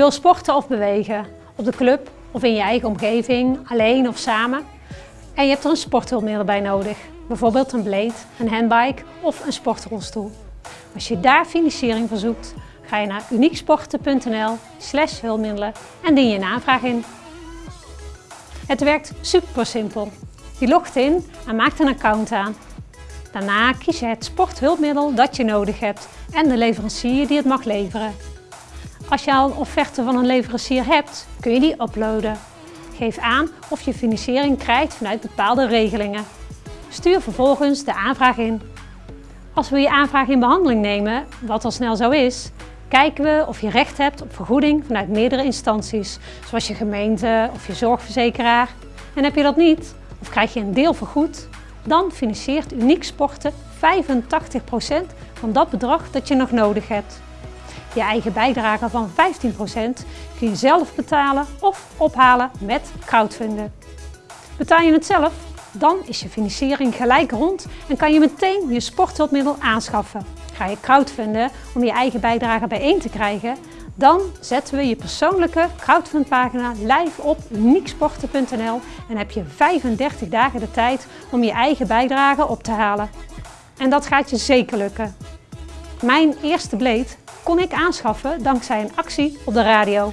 wil sporten of bewegen, op de club of in je eigen omgeving, alleen of samen. En je hebt er een sporthulpmiddel bij nodig, bijvoorbeeld een blade, een handbike of een sportrolstoel. Als je daar financiering voor zoekt, ga je naar unieksporten.nl slash hulpmiddelen en dien je een aanvraag in. Het werkt super simpel. Je logt in en maakt een account aan. Daarna kies je het sporthulpmiddel dat je nodig hebt en de leverancier die het mag leveren. Als je al een offerte van een leverancier hebt, kun je die uploaden. Geef aan of je financiering krijgt vanuit bepaalde regelingen. Stuur vervolgens de aanvraag in. Als we je aanvraag in behandeling nemen, wat al snel zo is, kijken we of je recht hebt op vergoeding vanuit meerdere instanties, zoals je gemeente of je zorgverzekeraar. En heb je dat niet, of krijg je een deel vergoed, dan financiert Uniek Sporten 85% van dat bedrag dat je nog nodig hebt. Je eigen bijdrage van 15% kun je zelf betalen of ophalen met crowdfunden. Betaal je het zelf? Dan is je financiering gelijk rond en kan je meteen je sporthulpmiddel aanschaffen. Ga je crowdfunden om je eigen bijdrage bijeen te krijgen? Dan zetten we je persoonlijke crowdfundpagina live op unieksporten.nl en heb je 35 dagen de tijd om je eigen bijdrage op te halen. En dat gaat je zeker lukken. Mijn eerste bleed kon ik aanschaffen dankzij een actie op de radio.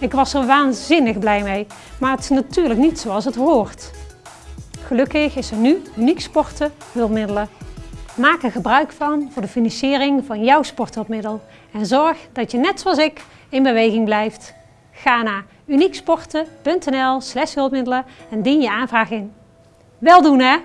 Ik was er waanzinnig blij mee, maar het is natuurlijk niet zoals het hoort. Gelukkig is er nu Uniek Sporten hulpmiddelen. Maak er gebruik van voor de financiering van jouw sporthulpmiddel en zorg dat je net zoals ik in beweging blijft. Ga naar unieksporten.nl hulpmiddelen en dien je aanvraag in. Wel doen hè!